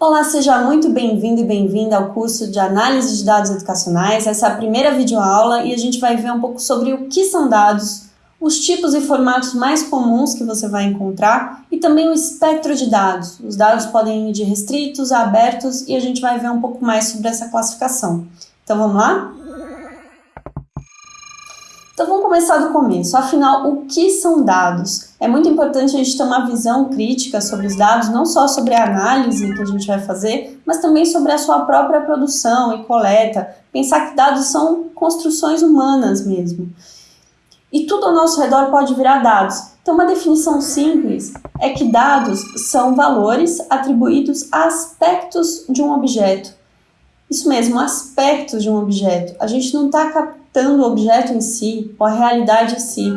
Olá, seja muito bem-vindo e bem-vinda ao curso de Análise de Dados Educacionais. Essa é a primeira videoaula e a gente vai ver um pouco sobre o que são dados, os tipos e formatos mais comuns que você vai encontrar e também o espectro de dados. Os dados podem ir de restritos a abertos e a gente vai ver um pouco mais sobre essa classificação. Então vamos lá? Então vamos começar do começo. Afinal, o que são dados? É muito importante a gente ter uma visão crítica sobre os dados, não só sobre a análise que a gente vai fazer, mas também sobre a sua própria produção e coleta. Pensar que dados são construções humanas mesmo. E tudo ao nosso redor pode virar dados. Então, uma definição simples é que dados são valores atribuídos a aspectos de um objeto. Isso mesmo, aspectos de um objeto. A gente não está captando o objeto em si, ou a realidade em si.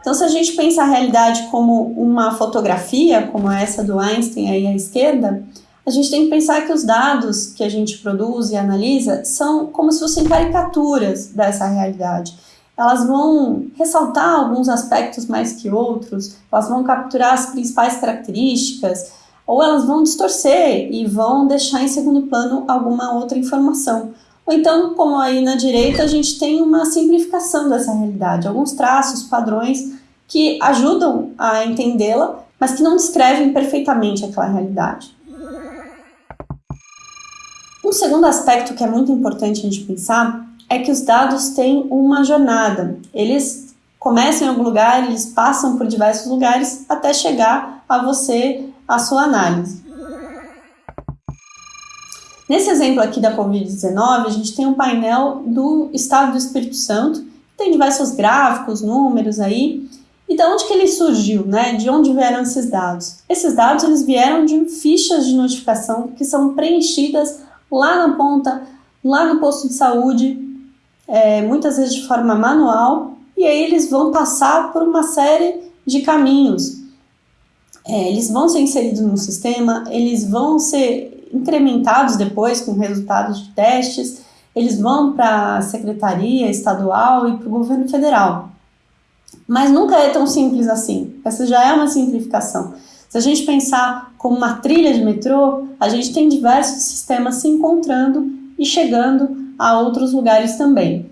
Então, se a gente pensa a realidade como uma fotografia, como essa do Einstein aí à esquerda, a gente tem que pensar que os dados que a gente produz e analisa são como se fossem caricaturas dessa realidade. Elas vão ressaltar alguns aspectos mais que outros, elas vão capturar as principais características, ou elas vão distorcer e vão deixar em segundo plano alguma outra informação. Ou então, como aí na direita, a gente tem uma simplificação dessa realidade, alguns traços, padrões que ajudam a entendê-la, mas que não descrevem perfeitamente aquela realidade. Um segundo aspecto que é muito importante a gente pensar é que os dados têm uma jornada. Eles começam em algum lugar, eles passam por diversos lugares até chegar a você, a sua análise. Nesse exemplo aqui da Covid-19, a gente tem um painel do estado do Espírito Santo, tem diversos gráficos, números aí, e de onde que ele surgiu, né? De onde vieram esses dados? Esses dados eles vieram de fichas de notificação que são preenchidas lá na ponta, lá no posto de saúde, é, muitas vezes de forma manual, e aí eles vão passar por uma série de caminhos. É, eles vão ser inseridos no sistema, eles vão ser incrementados depois com resultados de testes, eles vão para a secretaria estadual e para o governo federal. Mas nunca é tão simples assim. Essa já é uma simplificação. Se a gente pensar como uma trilha de metrô, a gente tem diversos sistemas se encontrando e chegando a outros lugares também.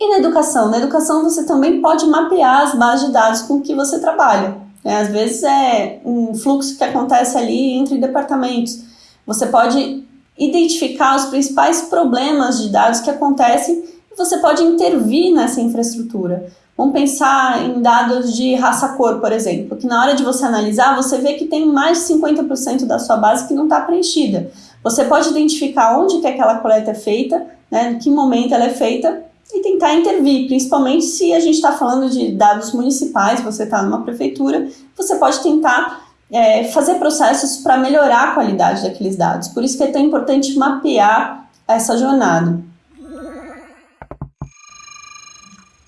E na educação? Na educação você também pode mapear as bases de dados com que você trabalha. É, às vezes é um fluxo que acontece ali entre departamentos. Você pode identificar os principais problemas de dados que acontecem e você pode intervir nessa infraestrutura. Vamos pensar em dados de raça-cor, por exemplo, que na hora de você analisar, você vê que tem mais de 50% da sua base que não está preenchida. Você pode identificar onde que aquela coleta é feita, né, em que momento ela é feita, e tentar intervir, principalmente se a gente está falando de dados municipais, você está numa prefeitura, você pode tentar é, fazer processos para melhorar a qualidade daqueles dados. Por isso que é tão importante mapear essa jornada.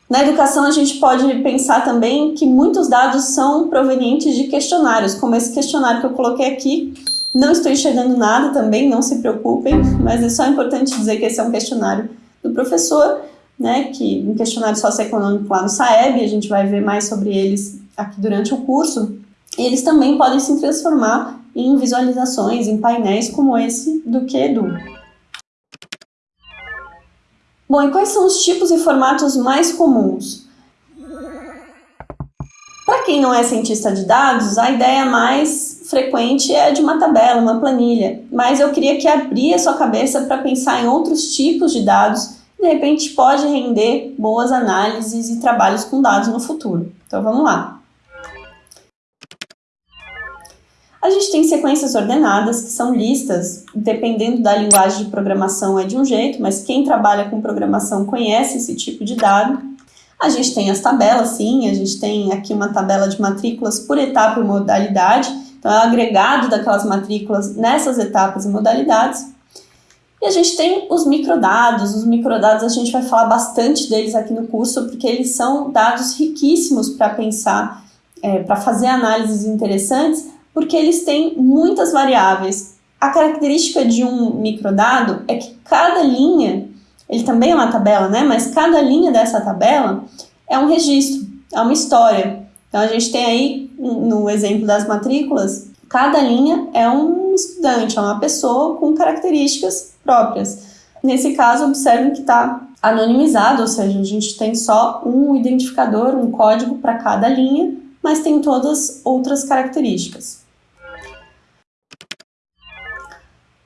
Na educação, a gente pode pensar também que muitos dados são provenientes de questionários, como esse questionário que eu coloquei aqui. Não estou enxergando nada também, não se preocupem, mas é só importante dizer que esse é um questionário do professor, né, que um questionário socioeconômico lá no SAEB, a gente vai ver mais sobre eles aqui durante o curso. Eles também podem se transformar em visualizações, em painéis como esse do QEDU. Bom, e quais são os tipos e formatos mais comuns? Para quem não é cientista de dados, a ideia mais frequente é de uma tabela, uma planilha, mas eu queria que abrir a sua cabeça para pensar em outros tipos de dados de repente pode render boas análises e trabalhos com dados no futuro. Então vamos lá. A gente tem sequências ordenadas, que são listas, dependendo da linguagem de programação é de um jeito, mas quem trabalha com programação conhece esse tipo de dado. A gente tem as tabelas, sim, a gente tem aqui uma tabela de matrículas por etapa e modalidade, então é o agregado daquelas matrículas nessas etapas e modalidades. E a gente tem os microdados, os microdados a gente vai falar bastante deles aqui no curso, porque eles são dados riquíssimos para pensar, é, para fazer análises interessantes, porque eles têm muitas variáveis. A característica de um microdado é que cada linha, ele também é uma tabela, né? Mas cada linha dessa tabela é um registro, é uma história. Então a gente tem aí, no exemplo das matrículas, cada linha é um estudante, é uma pessoa com características próprias. Nesse caso, observe que está anonimizado, ou seja, a gente tem só um identificador, um código para cada linha, mas tem todas outras características.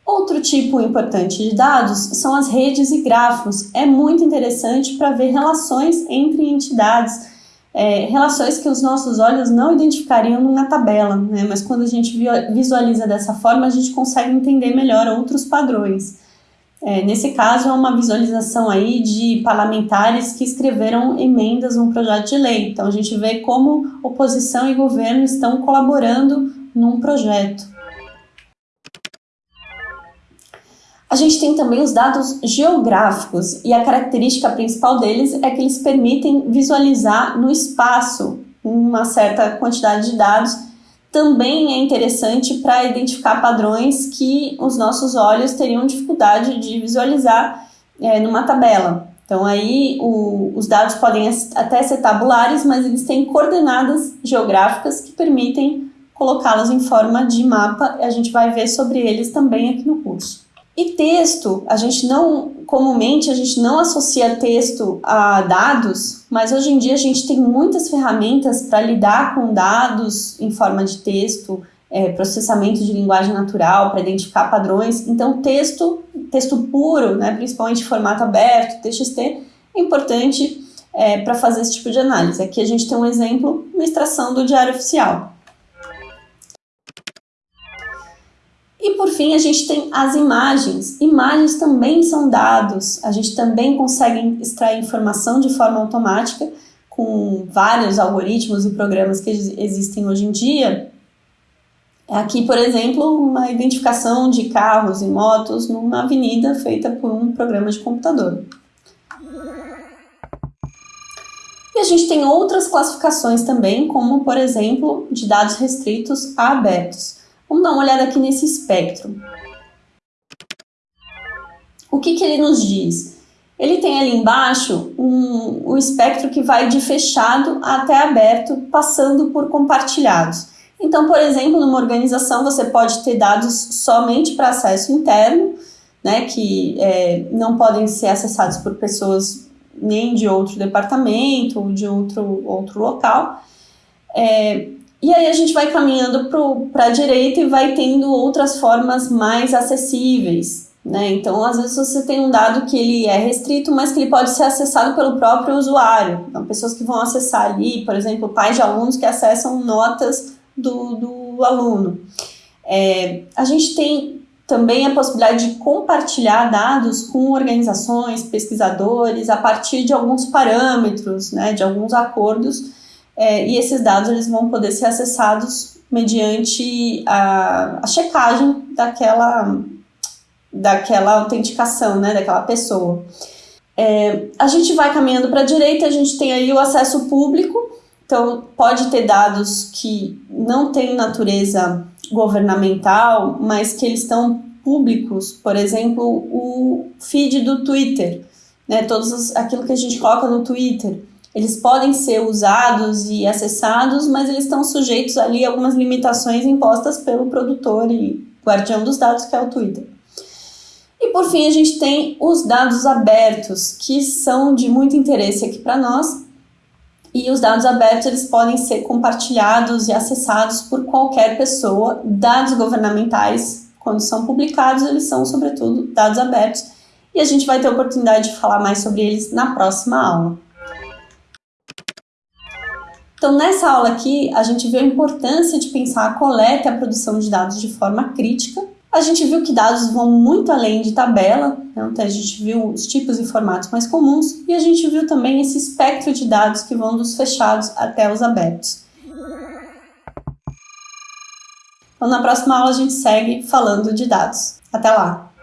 Outro tipo importante de dados são as redes e grafos. É muito interessante para ver relações entre entidades, é, relações que os nossos olhos não identificariam numa tabela, né? mas quando a gente visualiza dessa forma, a gente consegue entender melhor outros padrões. É, nesse caso, é uma visualização aí de parlamentares que escreveram emendas num projeto de lei. Então, a gente vê como oposição e governo estão colaborando num projeto. A gente tem também os dados geográficos e a característica principal deles é que eles permitem visualizar no espaço uma certa quantidade de dados. Também é interessante para identificar padrões que os nossos olhos teriam dificuldade de visualizar é, numa tabela. Então aí o, os dados podem até ser tabulares, mas eles têm coordenadas geográficas que permitem colocá-los em forma de mapa. A gente vai ver sobre eles também aqui no curso. E texto, a gente não, comumente a gente não associa texto a dados, mas hoje em dia a gente tem muitas ferramentas para lidar com dados em forma de texto, é, processamento de linguagem natural para identificar padrões. Então, texto, texto puro, né, principalmente formato aberto, TXT, é importante é, para fazer esse tipo de análise. Aqui a gente tem um exemplo, uma extração do Diário Oficial. E por fim, a gente tem as imagens. Imagens também são dados, a gente também consegue extrair informação de forma automática com vários algoritmos e programas que existem hoje em dia. Aqui, por exemplo, uma identificação de carros e motos numa avenida feita por um programa de computador. E a gente tem outras classificações também, como, por exemplo, de dados restritos a abertos. Vamos dar uma olhada aqui nesse espectro. O que, que ele nos diz? Ele tem ali embaixo um, um espectro que vai de fechado até aberto, passando por compartilhados. Então, por exemplo, numa organização você pode ter dados somente para acesso interno, né, que é, não podem ser acessados por pessoas nem de outro departamento ou de outro, outro local. É, e aí a gente vai caminhando para a direita e vai tendo outras formas mais acessíveis. Né? Então, às vezes você tem um dado que ele é restrito, mas que ele pode ser acessado pelo próprio usuário. Então, pessoas que vão acessar ali, por exemplo, pais de alunos que acessam notas do, do aluno. É, a gente tem também a possibilidade de compartilhar dados com organizações, pesquisadores, a partir de alguns parâmetros, né, de alguns acordos é, e esses dados eles vão poder ser acessados mediante a, a checagem daquela, daquela autenticação, né, daquela pessoa. É, a gente vai caminhando para a direita, a gente tem aí o acesso público, então pode ter dados que não têm natureza governamental, mas que eles estão públicos, por exemplo, o feed do Twitter, né, todos aquilo que a gente coloca no Twitter eles podem ser usados e acessados, mas eles estão sujeitos ali a algumas limitações impostas pelo produtor e guardião dos dados, que é o Twitter. E por fim, a gente tem os dados abertos, que são de muito interesse aqui para nós. E os dados abertos eles podem ser compartilhados e acessados por qualquer pessoa. Dados governamentais, quando são publicados, eles são, sobretudo, dados abertos. E a gente vai ter oportunidade de falar mais sobre eles na próxima aula. Então, nessa aula aqui, a gente viu a importância de pensar a coleta e a produção de dados de forma crítica. A gente viu que dados vão muito além de tabela, né? então a gente viu os tipos e formatos mais comuns, e a gente viu também esse espectro de dados que vão dos fechados até os abertos. Então, na próxima aula, a gente segue falando de dados. Até lá!